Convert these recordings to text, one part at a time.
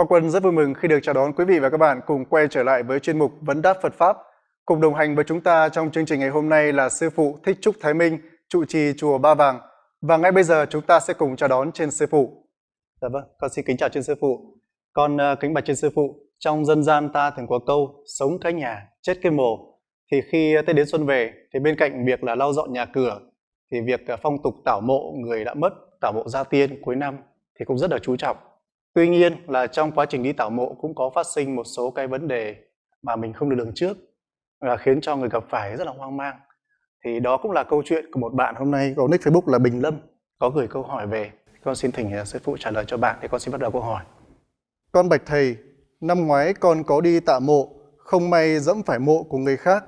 Quang Quân rất vui mừng khi được chào đón quý vị và các bạn cùng quay trở lại với chuyên mục Vấn đáp Phật Pháp. Cùng đồng hành với chúng ta trong chương trình ngày hôm nay là Sư Phụ Thích Trúc Thái Minh, trụ trì Chùa Ba Vàng. Và ngay bây giờ chúng ta sẽ cùng chào đón trên Sư Phụ. Dạ vâng, con xin kính chào trên Sư Phụ. Con uh, kính bạch trên Sư Phụ, trong dân gian ta thường có câu sống cái nhà, chết cái mồ. Thì khi Tết đến xuân về, thì bên cạnh việc là lau dọn nhà cửa, thì việc ờ, phong tục tảo mộ người đã mất, tảo mộ gia tiên cuối năm thì cũng rất là chú trọng Tuy nhiên là trong quá trình đi tảo mộ cũng có phát sinh một số cái vấn đề mà mình không được lường trước là khiến cho người gặp phải rất là hoang mang. Thì đó cũng là câu chuyện của một bạn hôm nay có nick Facebook là Bình Lâm có gửi câu hỏi về. Con xin thỉnh à, sư phụ trả lời cho bạn thì con xin bắt đầu câu hỏi. Con bạch thầy, năm ngoái con có đi tạ mộ, không may dẫm phải mộ của người khác.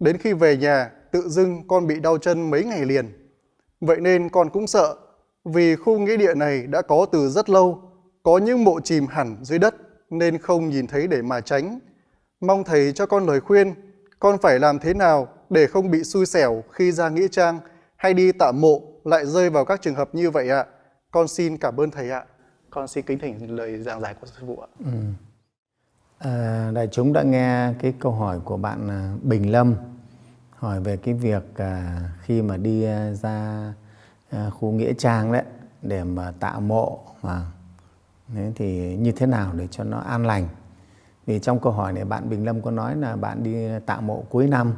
Đến khi về nhà, tự dưng con bị đau chân mấy ngày liền. Vậy nên con cũng sợ, vì khu nghĩa địa này đã có từ rất lâu có những mộ chìm hẳn dưới đất nên không nhìn thấy để mà tránh. Mong thầy cho con lời khuyên, con phải làm thế nào để không bị xui xẻo khi ra nghĩa trang hay đi tạ mộ lại rơi vào các trường hợp như vậy ạ. Con xin cảm ơn thầy ạ. Con xin kính thỉnh lời giảng giải của sư phụ ạ. Ừ. À, đại chúng đã nghe cái câu hỏi của bạn à, Bình Lâm hỏi về cái việc à, khi mà đi à, ra khu nghĩa trang đấy để mà tạ mộ mà Đấy, thì như thế nào để cho nó an lành? Vì trong câu hỏi này bạn Bình Lâm có nói là bạn đi tạ mộ cuối năm.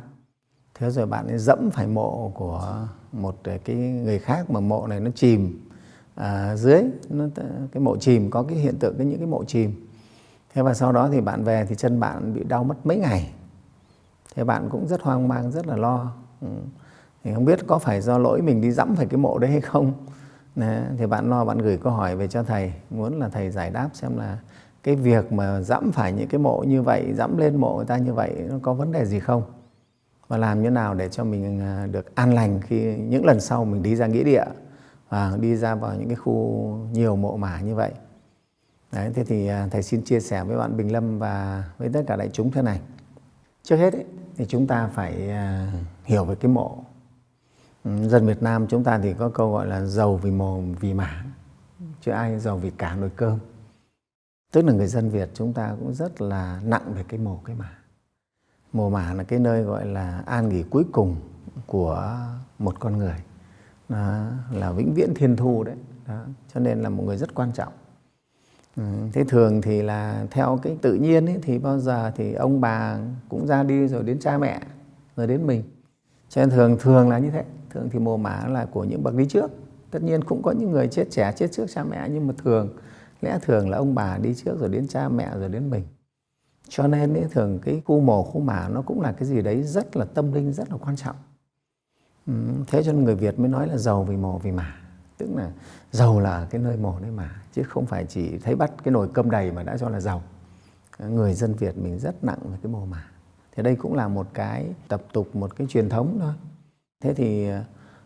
Thế rồi bạn ấy dẫm phải mộ của một ờ, cái người khác mà mộ này nó chìm à, dưới nó, cái mộ chìm có cái hiện tượng cái những cái mộ chìm. Thế và sau đó thì bạn về thì chân bạn bị đau mất mấy ngày. Thế bạn cũng rất hoang mang rất là lo. Ừ. thì không biết có phải do lỗi mình đi dẫm phải cái mộ đấy hay không? Đấy, thì bạn lo bạn gửi câu hỏi về cho thầy. Muốn là thầy giải đáp xem là cái việc mà dẫm phải những cái mộ như vậy dẫm lên mộ người ta như vậy nó có vấn đề gì không? Và làm như nào để cho mình à, được an lành khi những lần sau mình đi ra nghĩa địa và đi ra vào những cái khu nhiều mộ mả như vậy? Đấy, thế thì à, thầy xin chia sẻ với bạn Bình Lâm và với tất cả đại chúng thế này. Trước hết ấy, thì chúng ta phải à, hiểu về cái mộ dân Việt Nam chúng ta thì có câu gọi là giàu vì mồm vì mả chứ ai giàu vì cả nồi cơm. Tức là người dân Việt chúng ta cũng rất là nặng về cái mồ cái mả. Mồ mả là cái nơi gọi là an nghỉ cuối cùng của một con người. Đó, là vĩnh viễn thiên thu đấy. Đó. cho nên là một người rất quan trọng. Ừ, thế thường thì là theo cái tự nhiên ấy, thì bao giờ thì ông bà cũng ra đi rồi đến cha mẹ rồi đến mình. Cho nên thường thường là như thế thường thì mồ mả là của những bậc đi trước. Tất nhiên cũng có những người chết trẻ chết trước cha mẹ nhưng mà thường lẽ thường là ông bà đi trước rồi đến cha mẹ rồi đến mình. Cho nên ấy, thường cái khu mồ khu mả nó cũng là cái gì đấy rất là tâm linh rất là quan trọng. Ừ, thế cho nên người Việt mới nói là giàu vì mồ vì mả. Tức là giàu là cái nơi mồ nơi mả chứ không phải chỉ thấy bắt cái nồi cơm đầy mà đã cho là giàu. Người dân Việt mình rất nặng về cái mồ mả. Thì đây cũng là một cái tập tục một cái truyền thống thôi thế thì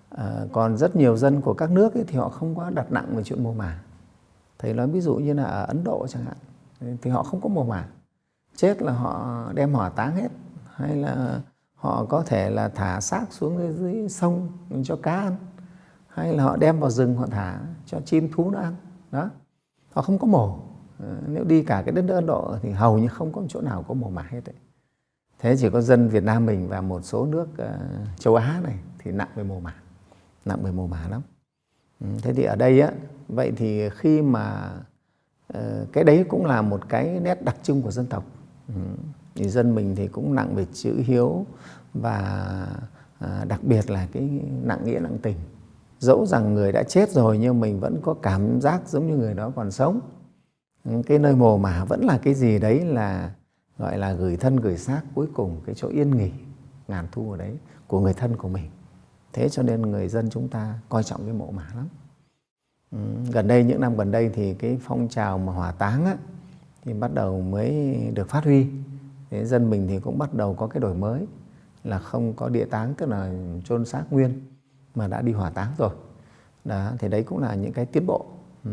à, còn rất nhiều dân của các nước ấy, thì họ không có đặt nặng về chuyện mồ mả. Thầy nói ví dụ như là ở ấn độ chẳng hạn thì họ không có mồ mả. Chết là họ đem hỏa táng hết hay là họ có thể là thả xác xuống dưới, dưới sông cho cá ăn hay là họ đem vào rừng họ thả cho chim thú nó ăn. Đó họ không có mổ. Ờ, nếu đi cả cái đất nước Ấn Độ thì hầu như không có chỗ nào có mồ mả hết đấy thế chỉ có dân Việt Nam mình và một số nước uh, châu Á này thì nặng về mồ mả nặng về mồ mả lắm. Ừ, thế thì ở đây á vậy thì khi mà uh, cái đấy cũng là một cái nét đặc trưng của dân tộc. Ừ, thì dân mình thì cũng nặng về chữ hiếu và uh, đặc biệt là cái nặng nghĩa nặng tình. Dẫu rằng người đã chết rồi nhưng mình vẫn có cảm giác giống như người đó còn sống. Ừ, cái nơi mồ mả vẫn là cái gì đấy là gọi là gửi thân gửi xác cuối cùng cái chỗ yên nghỉ ngàn thu ở đấy của người thân của mình. Thế cho nên người dân chúng ta coi trọng cái mộ mả lắm. Ừ, gần đây những năm gần đây thì cái phong trào mà hỏa táng á, thì bắt đầu mới được phát huy. Thế dân mình thì cũng bắt đầu có cái đổi mới là không có địa táng tức là chôn xác nguyên mà đã đi hỏa táng rồi. Đó thì đấy cũng là những cái tiến bộ. Ừ.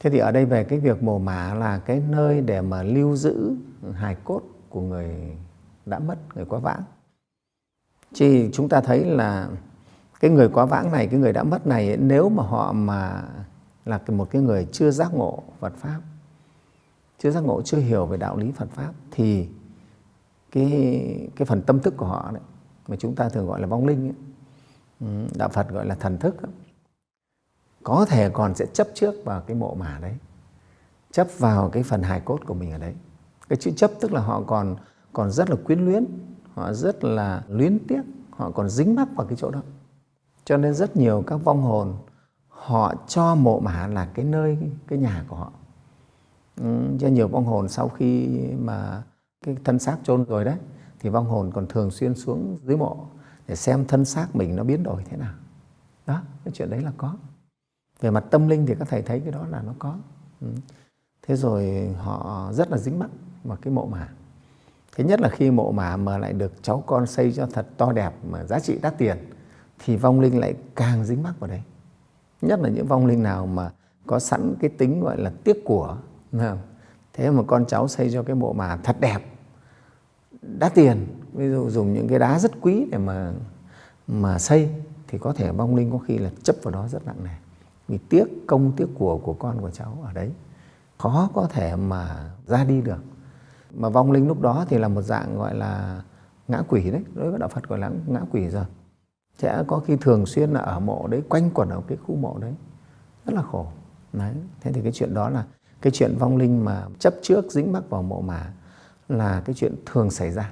Thế thì ở đây về cái việc mồ mả là cái nơi để mà lưu giữ hài cốt của người đã mất, người quá vãng. Chỉ chúng ta thấy là cái người quá vãng này, cái người đã mất này nếu mà họ mà là một cái người chưa giác ngộ Phật Pháp chưa giác ngộ chưa hiểu về đạo lý Phật pháp thì cái cái phần tâm thức của họ đấy mà chúng ta thường gọi là vong linh ấy, ừ, đạo Phật gọi là thần thức ấy, có thể còn sẽ chấp trước vào cái mộ mả đấy. Chấp vào cái phần hài cốt của mình ở đấy. Cái chữ chấp tức là họ còn còn rất là quyến luyến họ rất là luyến tiếc họ còn dính mắc vào cái chỗ đó. Cho nên rất nhiều các vong hồn họ cho mộ mả là cái nơi cái nhà của họ. Ừ, cho nhiều vong hồn sau khi mà cái thân xác chôn rồi đấy thì vong hồn còn thường xuyên xuống dưới mộ để xem thân xác mình nó biến đổi thế nào. Đó cái chuyện đấy là có về mặt tâm linh thì các thầy thấy cái đó là nó có. Ừ. thế rồi họ rất là dính mắc vào cái mộ mả. Thế nhất là khi mộ mả mà lại được cháu con xây cho thật to đẹp mà giá trị đắt tiền, thì vong linh lại càng dính mắc vào đấy. Nhất là những vong linh nào mà có sẵn cái tính gọi là tiếc của thế mà con cháu xây cho cái mộ mả thật đẹp, đắt tiền, ví dụ dùng những cái đá rất quý để mà mà xây, thì có thể vong linh có khi là chấp vào đó rất nặng nề vì tiếc công tiếc của của con của cháu ở đấy. Khó có thể mà ra đi được. Mà vong linh lúc đó thì là một dạng gọi là ngã quỷ đấy. Đối với đạo Phật gọi là ngã quỷ rồi. Sẽ có khi thường xuyên là ở mộ đấy, quanh quẩn ở cái khu mộ đấy. Rất là khổ. Đấy. Thế thì cái chuyện đó là cái chuyện vong linh mà chấp trước dính mắc vào mộ mà là cái chuyện thường xảy ra.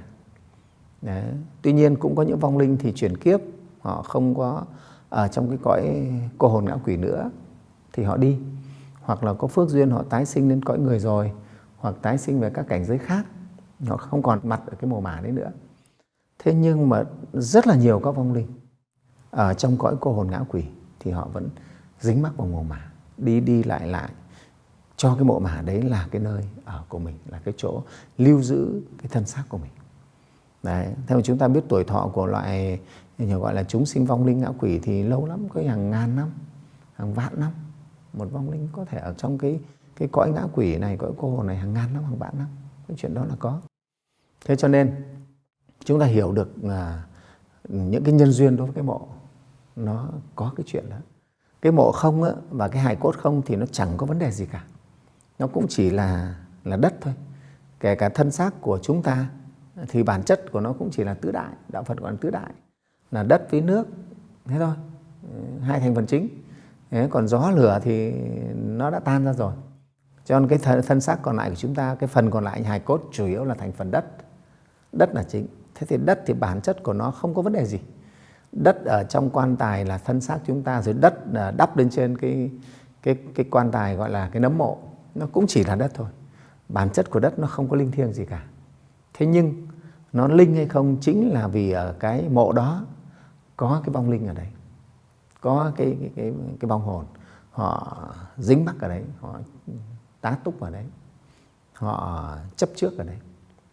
Đấy. tuy nhiên cũng có những vong linh thì chuyển kiếp, họ không có ở trong cái cõi cô hồn ngã quỷ nữa, thì họ đi. Hoặc là có phước duyên họ tái sinh lên cõi người rồi, hoặc tái sinh về các cảnh giới khác, họ không còn mặt ở cái mồ mả đấy nữa. Thế nhưng mà rất là nhiều các vong linh ở trong cõi cô hồn ngã quỷ thì họ vẫn dính mắc vào mồ mả, đi đi lại lại cho cái mộ mả đấy là cái nơi ở của mình, là cái chỗ lưu giữ cái thân xác của mình đấy theo chúng ta biết tuổi thọ của loại gọi là chúng sinh vong linh ngã quỷ thì lâu lắm có hàng ngàn năm hàng vạn năm. Một vong linh có thể ở trong cái cái cõi ngã quỷ này cõi cô hồn này hàng ngàn năm hàng vạn năm. Cái chuyện đó là có. Thế cho nên chúng ta hiểu được à, những cái nhân duyên đối với cái mộ nó có cái chuyện đó. Cái mộ không á, và cái hài cốt không thì nó chẳng có vấn đề gì cả. Nó cũng chỉ là là đất thôi. Kể cả thân xác của chúng ta thì bản chất của nó cũng chỉ là tứ đại, đạo phật gọi là tứ đại, là đất với nước, thế thôi. Hai thành phần chính. Thế còn gió lửa thì nó đã tan ra rồi. Cho nên cái thân xác còn lại của chúng ta, cái phần còn lại hài cốt chủ yếu là thành phần đất. Đất là chính. Thế thì đất thì bản chất của nó không có vấn đề gì. Đất ở trong quan tài là thân xác chúng ta, rồi đất đắp lên trên cái cái cái quan tài gọi là cái nấm mộ. Nó cũng chỉ là đất thôi. Bản chất của đất nó không có linh thiêng gì cả. Thế nhưng nó linh hay không chính là vì ở cái mộ đó có cái vong linh ở đấy có cái cái cái, cái vong hồn. Họ dính mắc ở đấy họ tá túc ở đấy họ chấp trước ở đấy.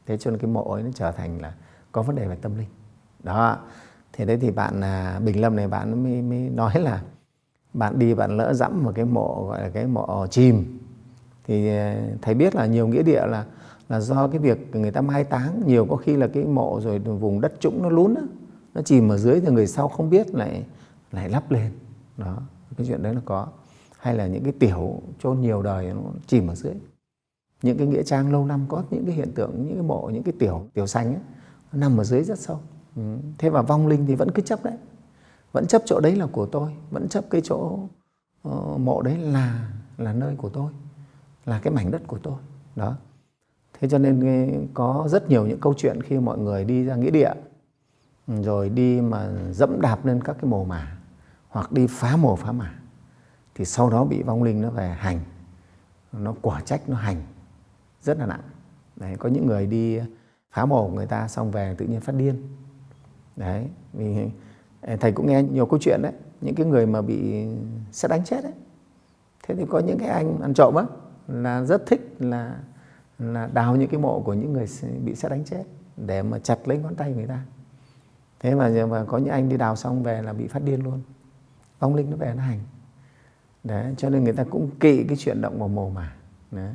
Thế cho nên cái mộ ấy nó trở thành là có vấn đề về tâm linh. Đó thế đấy thì bạn à, Bình Lâm này bạn mới, mới nói là bạn đi bạn lỡ dẫm một cái mộ gọi là cái mộ chìm. Thì à, thầy biết là nhiều nghĩa địa là là do cái việc người ta mai táng. Nhiều có khi là cái mộ rồi vùng đất trũng nó lún đó, nó chìm ở dưới thì người sau không biết lại lại lắp lên. Đó cái chuyện đấy là có. Hay là những cái tiểu chôn nhiều đời nó chìm ở dưới. Những cái nghĩa trang lâu năm có những cái hiện tượng những cái mộ những cái tiểu tiểu xanh ấy, nó nằm ở dưới rất sâu. Ừ. thế và vong linh thì vẫn cứ chấp đấy. Vẫn chấp chỗ đấy là của tôi vẫn chấp cái chỗ uh, mộ đấy là là nơi của tôi là cái mảnh đất của tôi. Đó thế cho nên có rất nhiều những câu chuyện khi mọi người đi ra nghĩa địa, rồi đi mà dẫm đạp lên các cái mồ mả, hoặc đi phá mồ phá mả, thì sau đó bị vong linh nó về hành. Nó quả trách, nó hành. Rất là nặng. Đấy, có những người đi phá mồ của người ta xong về tự nhiên phát điên. Đấy, vì thầy cũng nghe nhiều câu chuyện đấy. Những cái người mà bị sẽ đánh chết đấy. Thế thì có những cái anh ăn trộm á, là rất thích là là đào những cái mộ của những người bị xét đánh chết để mà chặt lấy ngón tay người ta thế mà, mà có những anh đi đào xong về là bị phát điên luôn vong linh nó về nó hành đấy cho nên người ta cũng kỵ cái chuyện động vào mồ mà đấy.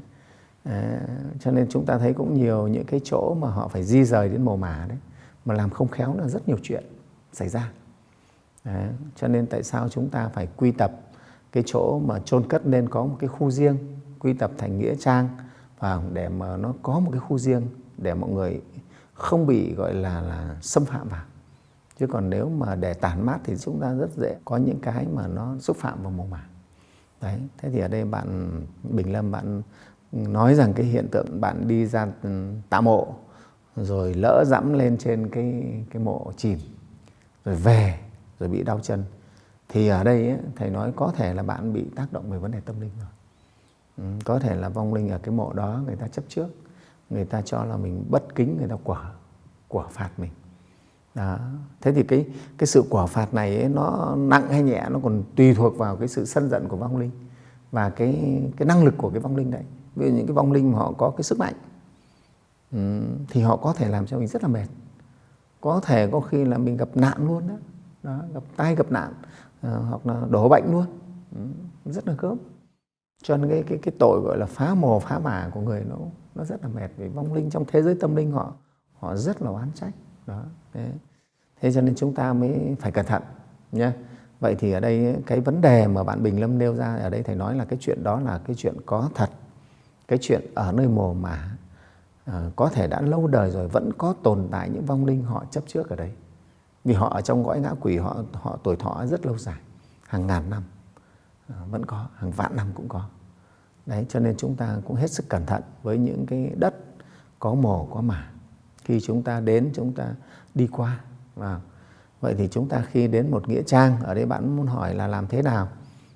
À, cho nên chúng ta thấy cũng nhiều những cái chỗ mà họ phải di rời đến mồ mả đấy mà làm không khéo là rất nhiều chuyện xảy ra đấy. cho nên tại sao chúng ta phải quy tập cái chỗ mà chôn cất nên có một cái khu riêng quy tập thành nghĩa trang và để mà nó có một cái khu riêng để mọi người không bị gọi là là xâm phạm vào. Chứ còn nếu mà để tản mát thì chúng ta rất dễ có những cái mà nó xúc phạm vào mồ mả đấy thế thì ở đây bạn Bình Lâm bạn nói rằng cái hiện tượng bạn đi ra ừ, tạ mộ rồi lỡ dẫm lên trên cái cái mộ chìm rồi về rồi bị đau chân thì ở đây ấy, thầy nói có thể là bạn bị tác động về vấn đề tâm linh rồi. Ừ, có thể là vong linh ở cái mộ đó người ta chấp trước người ta cho là mình bất kính người ta quả quả phạt mình. Đó. thế thì cái cái sự quả phạt này ấy, nó nặng hay nhẹ nó còn tùy thuộc vào cái sự sân giận của vong linh và cái cái năng lực của cái vong linh đấy. Vì những cái vong linh mà họ có cái sức mạnh ừ, thì họ có thể làm cho mình rất là mệt. Có thể có khi là mình gặp nạn luôn đó, đó gặp tai gặp nạn à, hoặc là đổ bệnh luôn. Ừ, rất là gớm cho nên cái cái cái tội gọi là phá mồ phá mả của người nó nó rất là mệt vì vong linh trong thế giới tâm linh họ họ rất là oán trách. Đó thế, thế cho nên chúng ta mới phải cẩn thận nhé vậy thì ở đây cái vấn đề mà bạn Bình Lâm nêu ra ở đây thầy nói là cái chuyện đó là cái chuyện có thật. Cái chuyện ở nơi mồ mả à, ờ, có thể đã lâu đời rồi vẫn có tồn tại những vong linh họ chấp trước ở đấy. Vì họ ở trong cõi ngã quỷ họ họ tuổi thọ rất lâu dài hàng ngàn năm. Ờ, vẫn có, hàng vạn năm cũng có. Đấy, cho nên chúng ta cũng hết sức cẩn thận với những cái đất có mồ, có mả. Khi chúng ta đến, chúng ta đi qua và vậy thì chúng ta khi đến một nghĩa trang ở đây bạn muốn hỏi là làm thế nào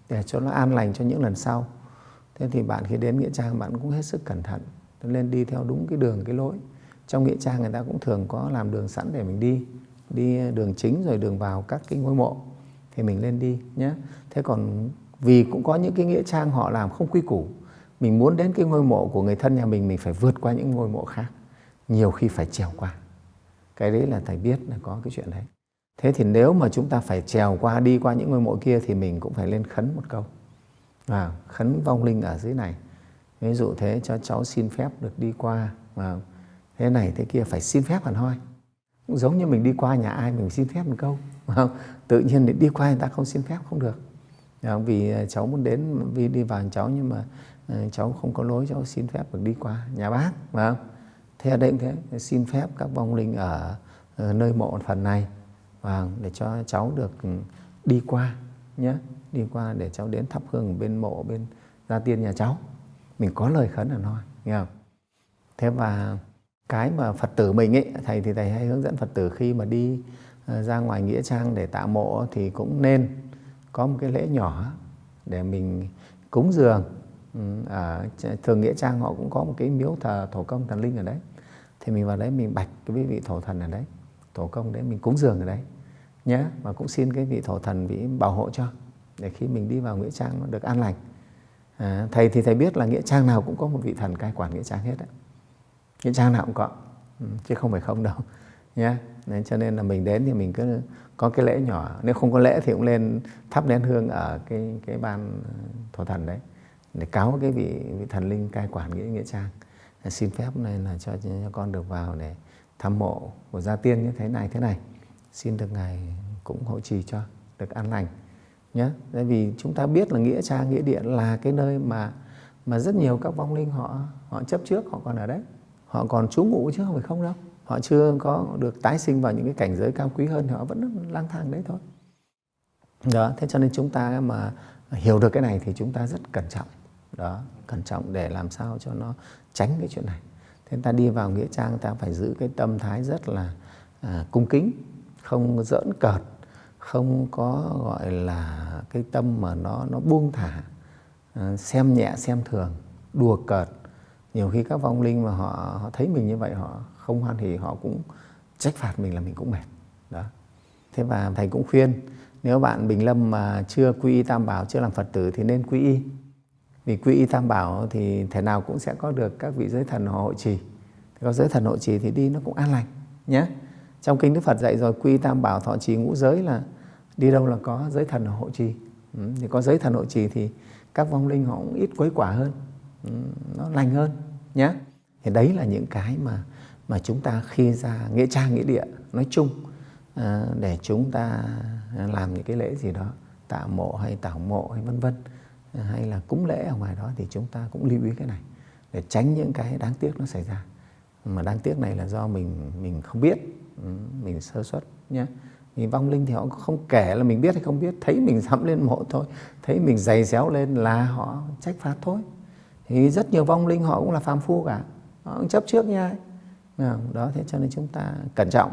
để cho nó an lành cho những lần sau? Thế thì bạn khi đến nghĩa trang bạn cũng hết sức cẩn thận, nên đi theo đúng cái đường, cái lối. Trong nghĩa trang người ta cũng thường có làm đường sẵn để mình đi đi đường chính rồi đường vào các cái ngôi mộ. Thì mình lên đi nhé. Thế còn vì cũng có những cái nghĩa trang họ làm không quy củ. Mình muốn đến cái ngôi mộ của người thân nhà mình mình phải vượt qua những ngôi mộ khác. Nhiều khi phải trèo qua. Cái đấy là thầy biết là có cái chuyện đấy. Thế thì nếu mà chúng ta phải trèo qua đi qua những ngôi mộ kia thì mình cũng phải lên khấn một câu. À, khấn vong linh ở dưới này. Ví dụ thế cho cháu xin phép được đi qua. Và thế này thế kia phải xin phép hẳn hoi. Cũng giống như mình đi qua nhà ai mình xin phép một câu. Không? tự nhiên đi qua người ta không xin phép không được. Dạ, vì ờ, cháu muốn đến vì đi vào cháu nhưng mà ờ, cháu không có lối cháu xin phép được đi qua nhà bác phải không? Thế ở đây cũng thế xin phép các vong linh ở, ờ, nơi mộ phần này và để cho cháu được ừ, đi qua nhé đi qua để cháu đến thắp hương bên mộ bên gia tiên nhà cháu. Mình có lời khấn là nói nghe không? Thế và cái mà phật tử mình ấy thầy thì thầy hay hướng dẫn phật tử khi mà đi ra ngoài nghĩa trang để tạ mộ thì cũng nên có một cái lễ nhỏ để mình cúng dường. Ừ, à, ở thường nghĩa trang họ cũng có một cái miếu thờ thổ công thần linh ở đấy. Thì mình vào đấy mình bạch cái vị thổ thần ở đấy thổ công đấy mình cúng dường ở đấy nhé và cũng xin cái vị thổ thần vị bảo hộ cho để khi mình đi vào nghĩa trang nó được an lành. À, thầy thì thầy biết là nghĩa trang nào cũng có một vị thần cai quản nghĩa trang hết đấy nghĩa trang nào cũng có ừ, chứ không phải không đâu nhé nên cho nên là mình đến thì mình cứ có cái lễ nhỏ. Nếu không có lễ thì cũng lên thắp nén hương ở cái cái ban thổ thần đấy để cáo cái vị, vị thần linh cai quản nghĩa nghĩa trang. Xin phép này là cho, cho con được vào để thăm mộ của gia tiên như thế này thế này. Xin được ngài cũng hộ trì cho được an lành nhé tại vì chúng ta biết là nghĩa trang nghĩa điện là cái nơi mà mà rất nhiều các vong linh họ họ chấp trước họ còn ở đấy. Họ còn trú ngụ chứ không phải không đâu họ chưa có được tái sinh vào những cái cảnh giới cao quý hơn họ vẫn lang thang đấy thôi. Đó thế cho nên chúng ta mà hiểu được cái này thì chúng ta rất cẩn trọng. Đó cẩn trọng để làm sao cho nó tránh cái chuyện này. Thế ta đi vào nghĩa trang ta phải giữ cái tâm thái rất là à, cung kính không giỡn cợt không có gọi là cái tâm mà nó nó buông thả à, xem nhẹ xem thường đùa cợt. Nhiều khi các vong linh mà họ, họ thấy mình như vậy họ không hoan hỉ họ cũng trách phạt mình là mình cũng mệt. Đó. Thế và thầy cũng khuyên nếu bạn bình lâm mà chưa quy y tam bảo chưa làm phật tử thì nên quy y. Vì quy y tam bảo thì thể nào cũng sẽ có được các vị giới thần họ hộ trì có giới thần hộ trì thì đi nó cũng an lành nhé trong kinh đức phật dạy rồi quy y tam bảo thọ trì ngũ giới là đi đâu là có giới thần hộ trì. Ừ, thì có giới thần hộ trì thì các vong linh họ cũng ít quấy quả hơn. Ừ, nó lành hơn nhé thì đấy là những cái mà mà chúng ta khi ra nghĩa trang nghĩa địa nói chung à, để chúng ta làm những cái lễ gì đó tạ mộ hay tảo mộ hay vân vân hay là cúng lễ ở ngoài đó thì chúng ta cũng lưu ý cái này để tránh những cái đáng tiếc nó xảy ra. Mà đáng tiếc này là do mình mình không biết ừ, mình sơ suất nhé thì vong linh thì họ không kể là mình biết hay không biết thấy mình dẫm lên mộ thôi thấy mình giày xéo lên là họ trách phạt thôi. Thì rất nhiều vong linh họ cũng là phàm phu cả. Họ cũng chấp trước nha. Vâng, đó thế cho nên chúng ta cẩn trọng.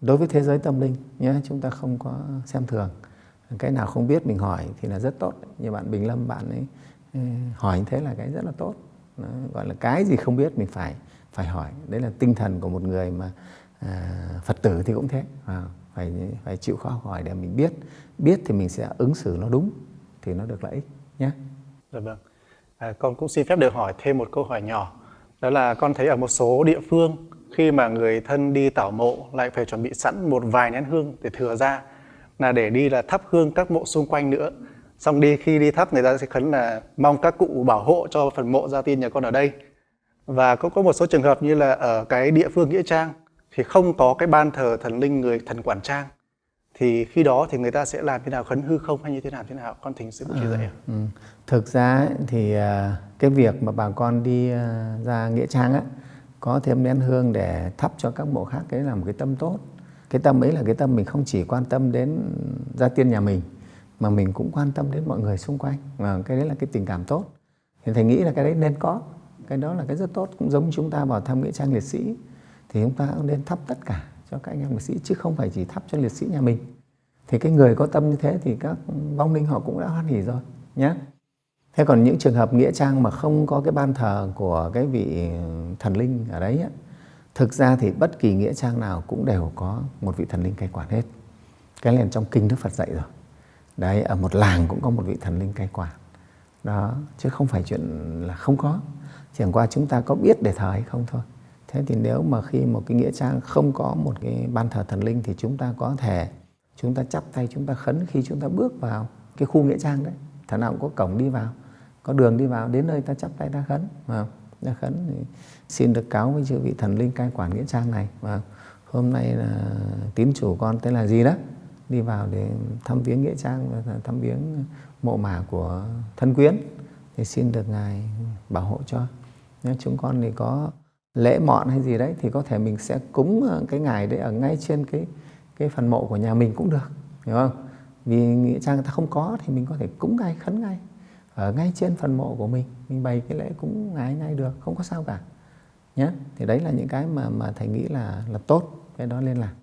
Đối với thế giới tâm linh nhé chúng ta không có xem thường. Cái nào không biết mình hỏi thì là rất tốt. Như bạn Bình Lâm bạn ấy ừ, hỏi như thế là cái rất là tốt. Đó, gọi là cái gì không biết mình phải phải hỏi. Đấy là tinh thần của một người mà à, Phật tử thì cũng thế. À, phải phải chịu khó hỏi để mình biết. Biết thì mình sẽ ứng xử nó đúng thì nó được lợi ích nhé. Dạ vâng. À, con cũng xin phép được hỏi thêm một câu hỏi nhỏ đó là con thấy ở một số địa phương khi mà người thân đi tảo mộ lại phải chuẩn bị sẵn một vài nén hương để thừa ra là để đi là thắp hương các mộ xung quanh nữa. Xong đi khi đi thắp người ta sẽ khấn là mong các cụ bảo hộ cho phần mộ gia tiên nhà con ở đây. Và cũng có một số trường hợp như là ở cái địa phương nghĩa trang thì không có cái ban thờ thần linh người thần quản trang thì khi đó thì người ta sẽ làm thế nào khấn hư không hay như thế nào thế nào? Con thỉnh sự chỉ dạy à, ừ. thực ra thì à, cái việc mà bà con đi ờ, ra nghĩa trang á, có thêm nén hương để thắp cho các mộ khác, cái là một cái tâm tốt. Cái tâm ấy là cái tâm mình không chỉ quan tâm đến gia tiên nhà mình, mà mình cũng quan tâm đến mọi người xung quanh. Và cái đấy là cái tình cảm tốt. Thì thầy nghĩ là cái đấy nên có. Cái đó là cái rất tốt, cũng giống chúng ta vào thăm nghĩa trang liệt sĩ, thì chúng ta cũng nên thắp tất cả cho các anh em liệt sĩ, chứ không phải chỉ thắp cho liệt sĩ nhà mình. Thì cái người có tâm như thế thì các vong linh họ cũng đã hoan hỉ rồi nhé thế còn những trường hợp nghĩa trang mà không có cái ban thờ của cái vị thần linh ở đấy á, thực ra thì bất kỳ nghĩa trang nào cũng đều có một vị thần linh cai quản hết. Cái này trong kinh đức phật dạy rồi. Đấy ở một làng cũng có một vị thần linh cai quản. Đó chứ không phải chuyện là không có. Chẳng qua chúng ta có biết để thờ hay không thôi. Thế thì nếu mà khi một cái nghĩa trang không có một cái ban thờ thần linh thì chúng ta có thể chúng ta chắp tay chúng ta khấn khi chúng ta bước vào cái khu nghĩa trang đấy. Thằng nào cũng có cổng đi vào có đường đi vào, đến nơi ta chắp tay, ta khấn. Mà ta khấn thì xin được cáo với chư vị thần linh cai quản nghĩa trang này. Và hôm nay là tín chủ con tên là gì đó? Đi vào để thăm viếng nghĩa trang và thăm viếng mộ mả của thân quyến. Thì xin được ngài bảo hộ cho. Nếu chúng con thì có lễ mọn hay gì đấy thì có thể mình sẽ cúng cái ngài đấy ở ngay trên cái cái phần mộ của nhà mình cũng được, hiểu không? Vì nghĩa trang người ta không có thì mình có thể cúng ngay, khấn ngay ở ngay trên phần mộ của mình mình bày cái lễ cúng ngài ngay được không có sao cả nhé thì đấy là những cái mà mà thầy nghĩ là là tốt cái đó nên làm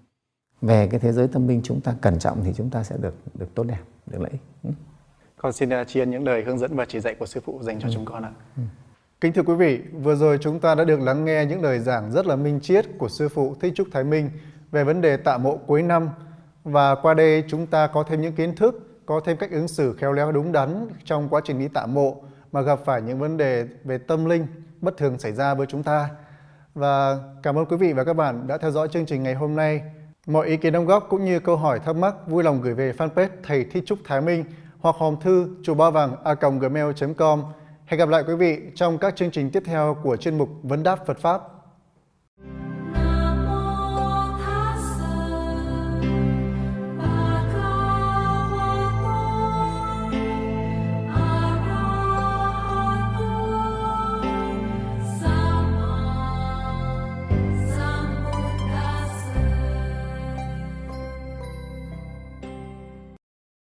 về cái thế giới tâm linh chúng ta cẩn trọng thì chúng ta sẽ được được tốt đẹp được lợi ích ừ. con xin uh, tri ân những lời hướng dẫn và chỉ dạy của sư phụ dành cho ừ. chúng con ạ ừ. Kính thưa quý vị, vừa rồi chúng ta đã được lắng nghe những lời giảng rất là minh triết của Sư Phụ Thích Trúc Thái Minh về vấn đề tạ mộ cuối năm. Và qua đây chúng ta có thêm những kiến thức, có thêm cách ứng xử khéo léo đúng đắn trong quá trình đi tạ mộ mà gặp phải những vấn đề về tâm linh bất thường xảy ra với chúng ta. Và cảm ơn quý vị và các bạn đã theo dõi chương trình ngày hôm nay. Mọi ý kiến đóng góp cũng như câu hỏi thắc mắc, vui lòng gửi về fanpage Thầy Thích Trúc Thái Minh hoặc hòm thư chùa ba vàng a gmail.com Hẹn gặp lại quý vị trong các chương trình tiếp theo của chuyên mục Vấn đáp Phật Pháp.